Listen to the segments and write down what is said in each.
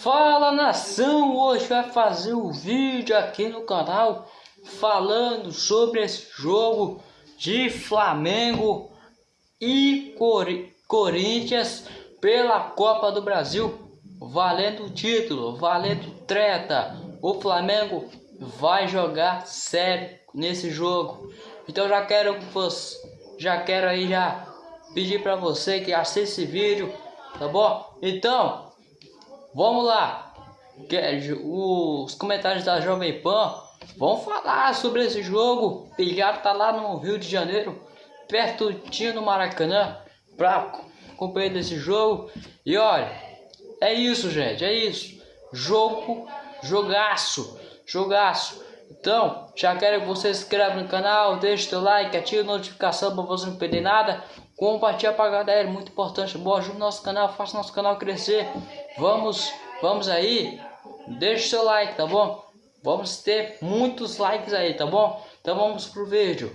Fala nação, hoje vai fazer um vídeo aqui no canal falando sobre esse jogo de Flamengo e Cor Corinthians pela Copa do Brasil, valendo o título, valendo treta. O Flamengo vai jogar sério nesse jogo. Então já quero você, já quero aí já pedir para você que assista esse vídeo, tá bom? Então Vamos lá. Os comentários da Jovem Pan vão falar sobre esse jogo. Pilhado tá lá no Rio de Janeiro, perto do Maracanã, para acompanhar desse jogo. E olha, é isso, gente, é isso. Jogo, jogaço, jogaço. Então, já quero que você se inscreva no canal, deixe seu like, ative a notificação para você não perder nada. Compartilha para a galera, muito importante. Boa, ajuda o nosso canal, faça nosso canal crescer. Vamos, vamos aí. Deixe seu like, tá bom? Vamos ter muitos likes aí, tá bom? Então vamos pro vídeo.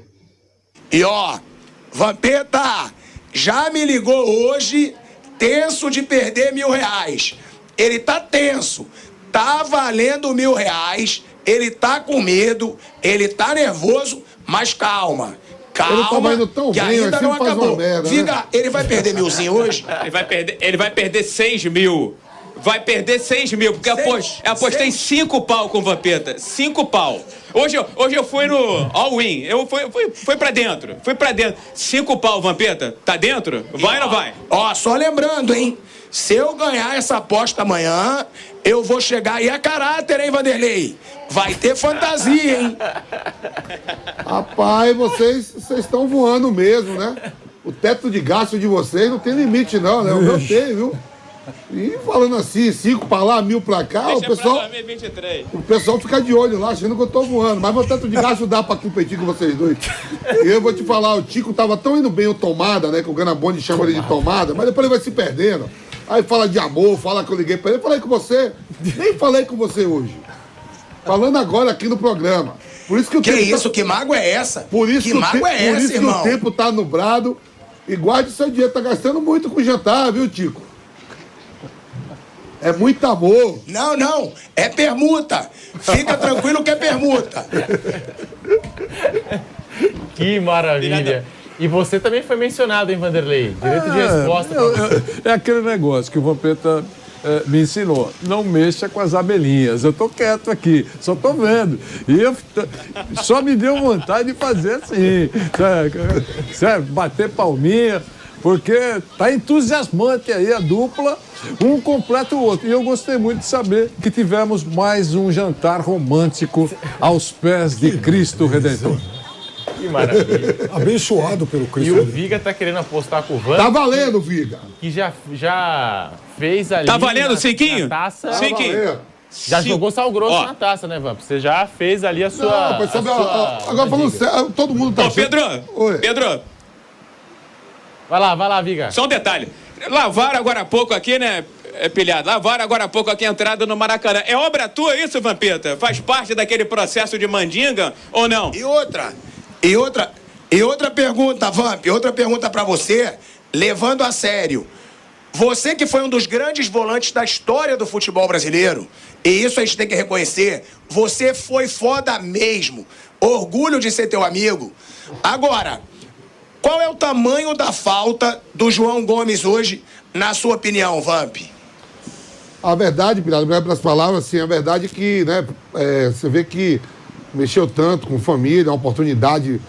E ó, Vampeta já me ligou hoje, tenso de perder mil reais. Ele tá tenso, tá valendo mil reais, ele tá com medo, ele tá nervoso, mas calma. Calma, ele tão que bem, ainda não acabou. Merda, Figa, né? ele vai perder milzinho hoje? Ele vai perder, ele vai perder seis mil. Vai perder seis mil, porque seis, apostei seis. cinco pau com o Vampeta. Cinco pau. Hoje, hoje eu fui no all-in. Eu fui, fui, fui pra dentro. Fui pra dentro. Cinco pau, Vampeta. Tá dentro? Vai ou não vai? Ó, só lembrando, hein? Se eu ganhar essa aposta amanhã, eu vou chegar aí a caráter, hein, Vanderlei? Vai ter fantasia, hein? Rapaz, vocês estão voando mesmo, né? O teto de gasto de vocês não tem limite, não, né? O meu tem, viu? E falando assim, cinco pra lá, mil pra cá, Deixa o pessoal. 2023. O pessoal fica de olho lá, achando que eu tô voando. Mas meu teto de gasto dá pra competir com vocês dois. E eu vou te falar, o Tico tava tão indo bem o tomada, né? Que o Ganabonde chama ele de tomada, mas depois ele vai se perdendo. Aí fala de amor, fala que eu liguei pra ele. Eu falei com você. Nem falei com você hoje. Falando agora aqui no programa. Por isso que o que tempo tá- isso? Tá... Que mágoa é essa? Por isso que, mágoa te... é essa, Por isso irmão? que o tempo tá nublado. E guarde seu dinheiro, tá gastando muito com jantar, viu, Tico? É muito amor. Não, não. É permuta. Fica tranquilo que é permuta. Que maravilha. E você também foi mencionado, hein, Vanderlei? Direito de é, resposta. Eu, eu, é aquele negócio que o Vampeta é, me ensinou. Não mexa com as abelhinhas. Eu tô quieto aqui, só tô vendo. E eu, só me deu vontade de fazer assim. Sabe, bater palminha porque tá entusiasmante aí a dupla, um completa o outro. E eu gostei muito de saber que tivemos mais um jantar romântico aos pés de Cristo Redentor. Que maravilha. Abençoado pelo Cristo. E o Viga tá querendo apostar com o Van. Tá valendo, Viga. Que já, já fez ali. Tá valendo, Cinquinho? taça. Tá Cinquinho. Já Sim. jogou sal grosso Ó. na taça, né, Vamp? Você já fez ali a sua. Não, a sua agora falando sério, todo mundo tá. Ô, Pedro! Oi. Pedro! Vai lá, vai lá, Viga. Só um detalhe. Lavaram agora há pouco aqui, né, é pilhado. Lavaram agora há pouco aqui a entrada no Maracanã. É obra tua isso, Vampeta? Faz parte daquele processo de mandinga ou não? E outra, e outra, e outra pergunta, Vamp, outra pergunta para você, levando a sério. Você que foi um dos grandes volantes da história do futebol brasileiro, e isso a gente tem que reconhecer, você foi foda mesmo. Orgulho de ser teu amigo. Agora, qual é o tamanho da falta do João Gomes hoje, na sua opinião, Vamp? A verdade, Pirado, obrigado pelas palavras, assim, a verdade é que, né, é, você vê que mexeu tanto com família, uma oportunidade.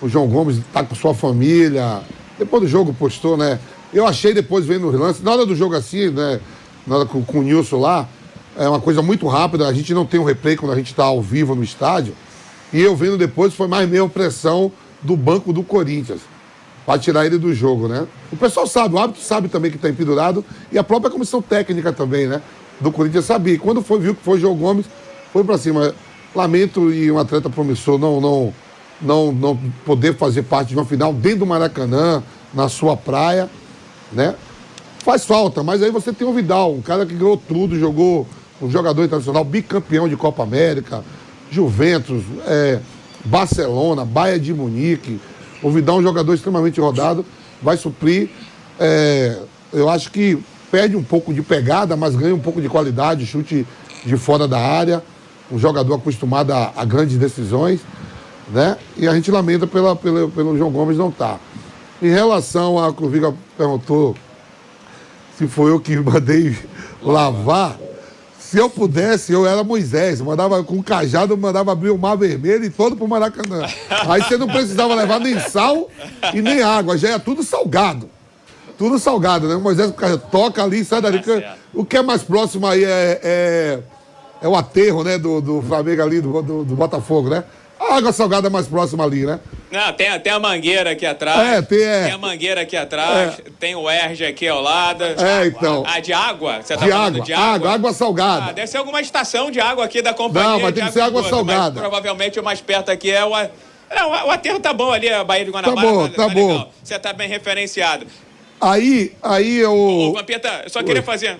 O João Gomes estar tá com sua família. Depois do jogo postou, né? Eu achei depois vendo os lances, na hora do jogo assim, né? Na hora com, com o Nilson lá, é uma coisa muito rápida. A gente não tem um replay quando a gente está ao vivo no estádio. E eu vendo depois foi mais meio pressão do banco do Corinthians para tirar ele do jogo, né? O pessoal sabe, o árbitro sabe também que está empedurado e a própria comissão técnica também, né? Do Corinthians sabia. E quando foi, viu que foi João Gomes, foi para cima. Lamento e um atleta promissor não, não, não, não poder fazer parte de uma final dentro do Maracanã, na sua praia, né? Faz falta, mas aí você tem o Vidal, um cara que ganhou tudo, jogou um jogador internacional, bicampeão de Copa América, Juventus, é, Barcelona, Bayern de Munique. O Vidal é um jogador extremamente rodado, vai suprir. É, eu acho que perde um pouco de pegada, mas ganha um pouco de qualidade, chute de fora da área, um jogador acostumado a, a grandes decisões, né? E a gente lamenta pela, pela, pelo João Gomes não estar. Tá. Em relação a Viga perguntou se foi eu que mandei lavar, se eu pudesse, eu era Moisés. Mandava com cajado, mandava abrir o mar vermelho e todo pro Maracanã. Aí você não precisava levar nem sal e nem água, já é tudo salgado. Tudo salgado, né? Moisés toca ali, sai dali. O que é mais próximo aí é, é, é o aterro, né? Do, do Flamengo ali, do, do, do Botafogo, né? A água salgada mais próxima ali, né? Não, tem, tem a mangueira aqui atrás. É, tem, é. Tem a mangueira aqui atrás. É. Tem o Erge aqui ao lado. É, então. Ah, de água? Você tá de água. de água? Água, água salgada. Ah, deve ser alguma estação de água aqui da companhia. Não, mas tem que ser água salgada. provavelmente o mais perto aqui é o... Não, o aterro tá bom ali, a Baía de Guanabara. Tá bom, tá, tá bom. Você tá bem referenciado. Aí, aí eu... Ô, Vampeta, eu só Oi. queria fazer...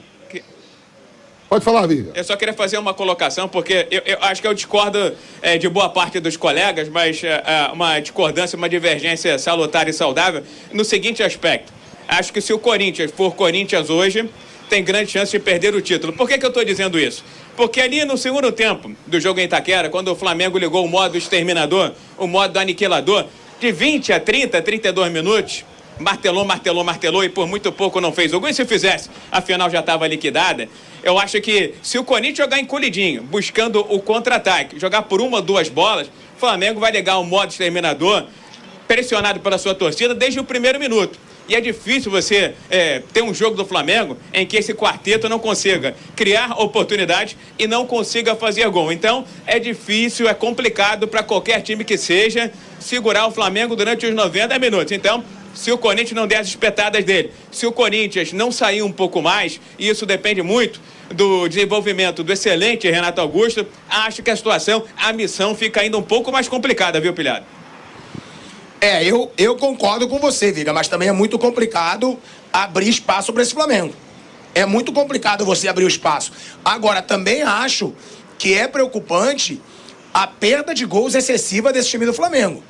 Pode falar, Viga. Eu só queria fazer uma colocação, porque eu, eu acho que eu discordo é, de boa parte dos colegas, mas é, uma discordância, uma divergência salutar e saudável no seguinte aspecto. Acho que se o Corinthians for Corinthians hoje, tem grande chance de perder o título. Por que, que eu estou dizendo isso? Porque ali no segundo tempo do jogo em Itaquera, quando o Flamengo ligou o modo exterminador, o modo aniquilador, de 20 a 30, 32 minutos, martelou, martelou, martelou e por muito pouco não fez o gol. E se fizesse, a final já estava liquidada. Eu acho que se o Corinthians jogar encolhidinho, buscando o contra-ataque, jogar por uma ou duas bolas, o Flamengo vai ligar o modo exterminador, pressionado pela sua torcida desde o primeiro minuto. E é difícil você é, ter um jogo do Flamengo em que esse quarteto não consiga criar oportunidades e não consiga fazer gol. Então, é difícil, é complicado para qualquer time que seja segurar o Flamengo durante os 90 minutos. Então, se o Corinthians não der as espetadas dele, se o Corinthians não sair um pouco mais, e isso depende muito do desenvolvimento do excelente Renato Augusto, acho que a situação, a missão fica ainda um pouco mais complicada, viu, Pilhado? É, eu, eu concordo com você, Viga, mas também é muito complicado abrir espaço para esse Flamengo. É muito complicado você abrir o espaço. Agora, também acho que é preocupante a perda de gols excessiva desse time do Flamengo.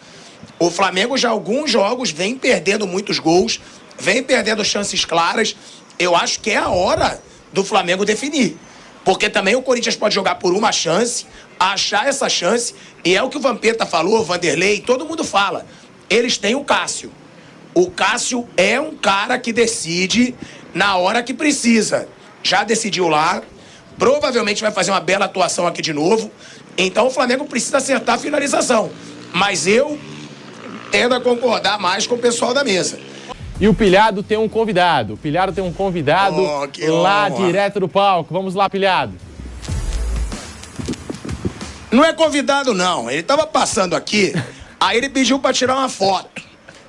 O Flamengo já alguns jogos vem perdendo muitos gols, vem perdendo chances claras. Eu acho que é a hora do Flamengo definir. Porque também o Corinthians pode jogar por uma chance, achar essa chance, e é o que o Vampeta falou, o Vanderlei, todo mundo fala. Eles têm o Cássio. O Cássio é um cara que decide na hora que precisa. Já decidiu lá, provavelmente vai fazer uma bela atuação aqui de novo. Então o Flamengo precisa acertar a finalização. Mas eu tendo a concordar mais com o pessoal da mesa. E o Pilhado tem um convidado. O Pilhado tem um convidado oh, lá honra. direto do palco. Vamos lá, Pilhado. Não é convidado, não. Ele tava passando aqui, aí ele pediu para tirar uma foto.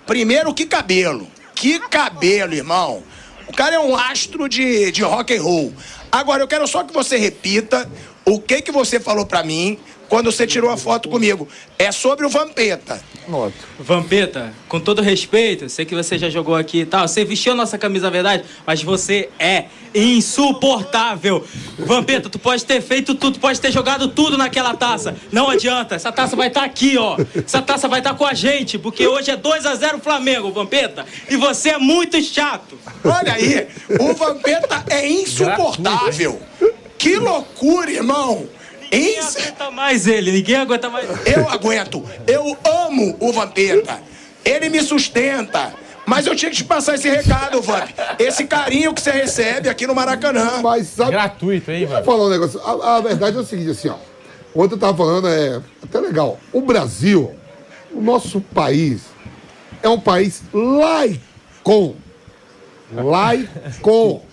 Primeiro, que cabelo. Que cabelo, irmão. O cara é um astro de, de rock and roll. Agora, eu quero só que você repita o que, que você falou para mim quando você tirou a foto comigo. É sobre o Vampeta. Noto. Vampeta, com todo respeito, sei que você já jogou aqui e tal, você vestiu a nossa camisa na verdade, mas você é insuportável. Vampeta, tu pode ter feito tudo, tu pode ter jogado tudo naquela taça. Não adianta, essa taça vai estar tá aqui, ó. Essa taça vai estar tá com a gente, porque hoje é 2 a 0 Flamengo, Vampeta, e você é muito chato. Olha aí, o Vampeta é insuportável. Que loucura, irmão. Ninguém Isso... aguenta mais ele, ninguém aguenta mais Eu aguento. Eu amo o Vampeta. Ele me sustenta. Mas eu tinha que te passar esse recado, Vamp. Esse carinho que você recebe aqui no Maracanã. Mas sabe... Gratuito, hein, Vamp? falar um negócio. A, a, verdade é o seguinte, assim, ó. Ontem eu tava falando, é até legal. O Brasil, o nosso país, é um país laico. Laico.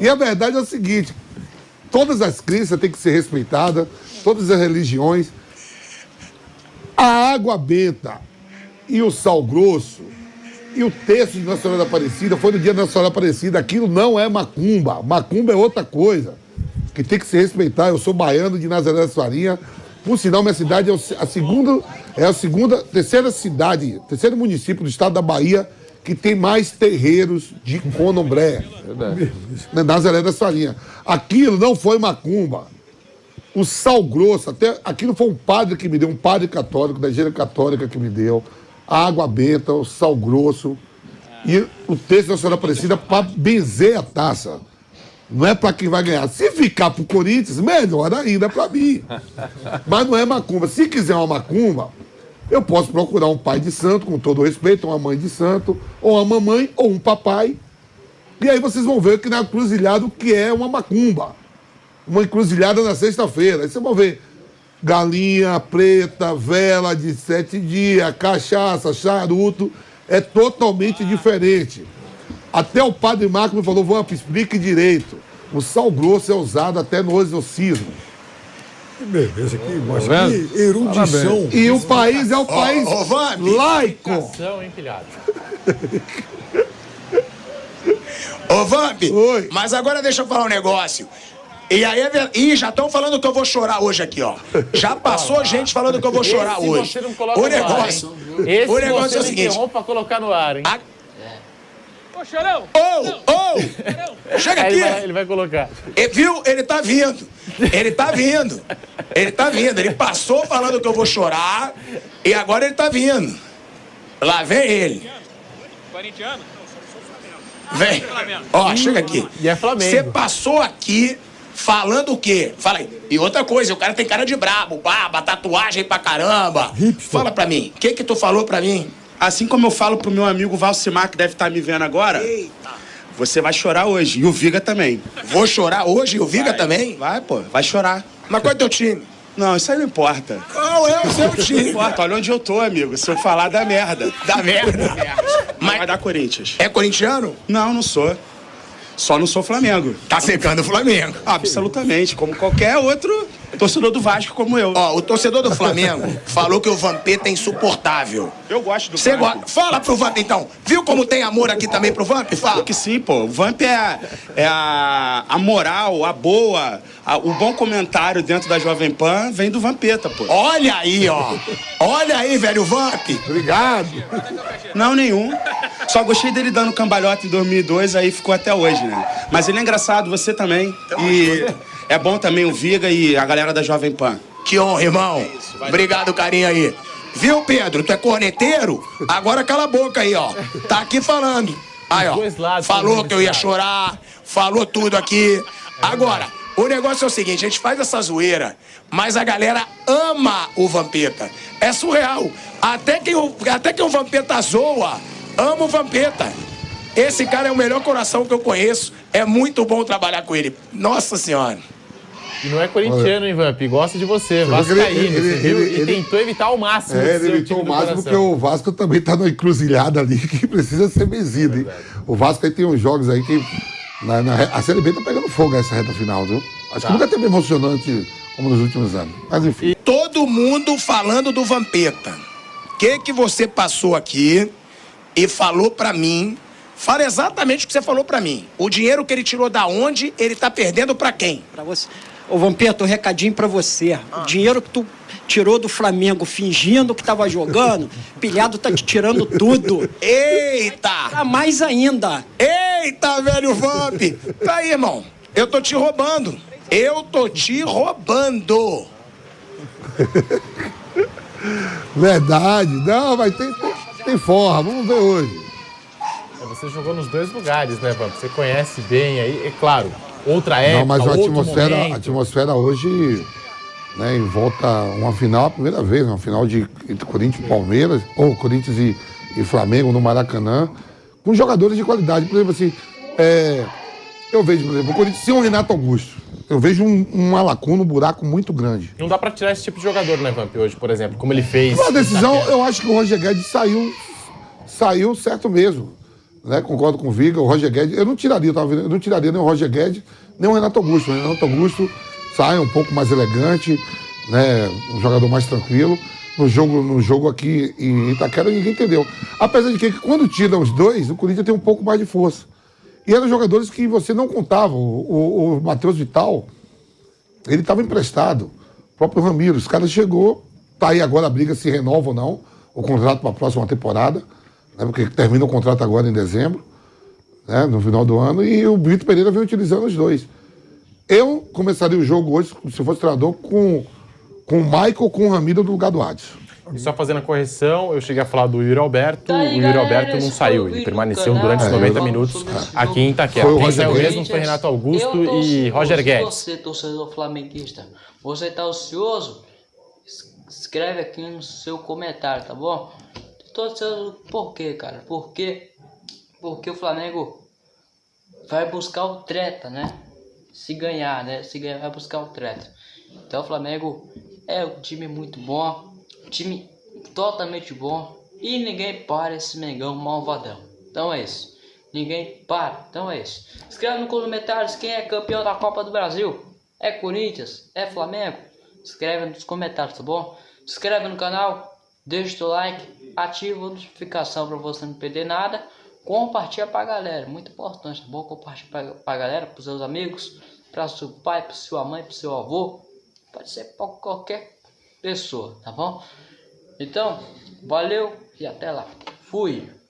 E a verdade é o seguinte, Todas as crenças têm que ser respeitadas, todas as religiões. A água benta e o sal grosso e o texto de Nossa Senhora da Aparecida foi no dia da Nossa Senhora Aparecida. Aquilo não é macumba. Macumba é outra coisa que tem que se respeitar. Eu sou baiano de Nazaré da Farinha. Por sinal, minha cidade é a segunda, é a segunda, terceira cidade, terceiro município do estado da Bahia que tem mais terreiros de conombré. Nazaré da Salinha. Aquilo não foi macumba. O sal grosso, até aquilo foi um padre que me deu, um padre católico, da igreja católica que me deu. A água benta, o sal grosso. E o texto da senhora Aparecida para benzer a taça. Não é para quem vai ganhar. Se ficar pro Corinthians, melhor ainda para mim. Mas não é macumba. Se quiser uma macumba, eu posso procurar um pai de santo, com todo respeito, uma mãe de santo, ou uma mamãe, ou um papai. E aí vocês vão ver que na encruzilhada o que é uma macumba. Uma encruzilhada na sexta-feira. Aí vocês vão ver galinha preta, vela de sete dias, cachaça, charuto. É totalmente diferente. Até o padre Marco me falou, Vamp, explique direito. O sal grosso é usado até no exorcismo. Que beleza, que, mas que erudição. E o país é o país Ô, Vamp. laico. Ô, Vamp, Oi. mas agora deixa eu falar um negócio. E aí, é Ih, já estão falando que eu vou chorar hoje aqui, ó. Já passou gente falando que eu vou chorar Esse hoje. você não coloca O no ar, negócio, hein? Esse o negócio você é o seguinte. colocar no ar, hein? A- Ô, Chorão! Ô, ô! Chega Aí ele vai, aqui! ele vai colocar. E, viu? Ele tá vindo. Ele tá vindo. Ele tá vindo. Ele passou falando que eu vou chorar e agora ele tá vindo. Lá vem ele. Corintiano? Vem. Ó, chega aqui. E é Flamengo. Você passou aqui falando o quê? Fala aí. E outra coisa, o cara tem cara de brabo, barba, tatuagem pra caramba. Fala pra mim. O que que tu falou pra mim? Assim como eu falo pro meu amigo Valcimar, que deve estar me vendo agora, você vai chorar hoje. E o Viga também. Vou chorar hoje e o Viga Vai. também? Vai, pô, vai chorar. Mas qual é teu time? Não, isso aí não importa. Qual é o seu Não time? importa, olha onde eu tô, amigo. Se eu falar, dá merda. Da merda. Mas vai Mas dar Corinthians. é corintiano? Não, não sou. Só não sou Flamengo. Tá secando o Flamengo. Absolutamente, como qualquer outro torcedor do Vasco como eu. Ó, o torcedor do Flamengo falou que o Vampeta é insuportável. Eu gosto do Você gosta? Fala pro Vamp então. Viu como tem amor aqui também pro Vamp? Fala. Que sim, pô. O Vamp é, é a, a moral, a boa, a- o bom comentário dentro da Jovem Pan vem do Vampeta, pô. Olha aí, ó. Olha aí, velho Vamp. Obrigado. Não, nenhum. Só gostei dele dando cambalhota em 2002, aí ficou até hoje, né? Mas ele é engraçado, você também. E é bom também o Viga e a galera da Jovem Pan. Que honra, irmão. Obrigado, carinho aí. Viu, Pedro? Tu é corneteiro? Agora cala a boca aí, ó. Tá aqui falando. Aí, ó. Falou que eu ia chorar, falou tudo aqui. Agora, o negócio é o seguinte, a gente faz essa zoeira, mas a galera ama o Vampeta. É surreal. Até quem o, até quem o Vampeta zoa, ama o Vampeta. Esse cara é o melhor coração que eu conheço. É muito bom trabalhar com ele. Nossa Senhora. E não é corintiano, hein, Vamp? Gosta de você, que vascaíno, ele- você ele- viu? ele- e tentou evitar ao máximo É, ele evitou time o do máximo porque o Vasco também tá numa encruzilhada ali que precisa ser vencido, hein? O Vasco aí tem uns jogos aí que. Na, na a Série B tá pegando fogo nessa reta final, viu? Acho Tá. que nunca teve emocionante como nos últimos anos. Mas enfim. Todo mundo falando do Vampeta. O que que você passou aqui e falou pra mim? Fala exatamente o que você falou pra mim. O dinheiro que ele tirou da onde, ele tá perdendo pra quem? Pra você. Ô, Vampeta, um recadinho pra você. O dinheiro que tu tirou do Flamengo fingindo que tava jogando, pilhado tá te tirando tudo. Eita! Tá mais ainda. Eita, velho Vamp! Tá aí, irmão. Eu tô te roubando. Eu tô te roubando. Verdade. Não, mas tem, tem, tem forra. Vamos ver hoje. Você jogou nos dois lugares, né, Vamp? Você conhece bem aí, é claro. Outra época, Não, mas a atmosfera, a atmosfera hoje, né, em volta uma final a primeira vez, uma final de entre Corinthians e Palmeiras, ou Corinthians e, e Flamengo no Maracanã, com jogadores de qualidade. Por exemplo, assim, é, eu vejo, por exemplo, o Corinthians sem o Renato Augusto. Eu vejo um, uma lacuna, um buraco muito grande. Não dá pra tirar esse tipo de jogador, né, Vamp, hoje, por exemplo, como ele fez. Uma decisão, eu acho que o Roger Guedes saiu, saiu certo mesmo. Né? Concordo com o Viga, o Roger Guedes. Eu não tiraria, eu, eu não tiraria nem o Roger Guedes, nem o Renato Augusto. O Renato Augusto sai um pouco mais elegante, né? um jogador mais tranquilo. No jogo, no jogo aqui em Itaquera, ninguém entendeu. Apesar de que quando tira os dois, o Corinthians tem um pouco mais de força. E eram jogadores que você não contava. O, o, o Matheus Vital, ele estava emprestado. O próprio Ramiro, os caras chegou, tá aí agora a briga se renova ou não, o contrato para a próxima temporada, né, porque termina o contrato agora em dezembro, né, no final do ano, e o Brito Pereira vem utilizando os dois. Eu começaria o jogo hoje, se fosse treinador, com, com o Michael com o Ramiro no lugar do Adson. E só fazendo a correção, eu cheguei a falar do Yuri Alberto, Tá aí, o Yuri galera, Alberto não saiu, ele permaneceu do durante os canal. 90 Falando minutos esse aqui em Itaquera. Foi o Quem saiu mesmo foi Renato Augusto Eu e Roger. Guedes. Você, torcedor flamenguista, você tá ansioso? Es- Escreve aqui no seu comentário, tá bom? Tô ansioso por quê, cara? Porque, porque o Flamengo vai buscar o treta, né? Se ganhar, né? Se ganhar, vai buscar o treta. Então o Flamengo é um time muito bom, um time totalmente bom e ninguém para esse Mengão malvadão. Então é isso. Ninguém para. Então é isso. Escreve nos comentários quem é campeão da Copa do Brasil. É Corinthians? É Flamengo? Escreve nos comentários, tá bom? Se inscreve no canal, deixa o like, ativa a notificação para você não perder nada. Compartilha pra galera, muito importante, tá bom? Compartilha pra, pra galera, pros seus amigos, para seu pai, para sua mãe, para seu avô. Pode ser para qualquer pessoa, tá bom? Então, valeu e até lá. Fui!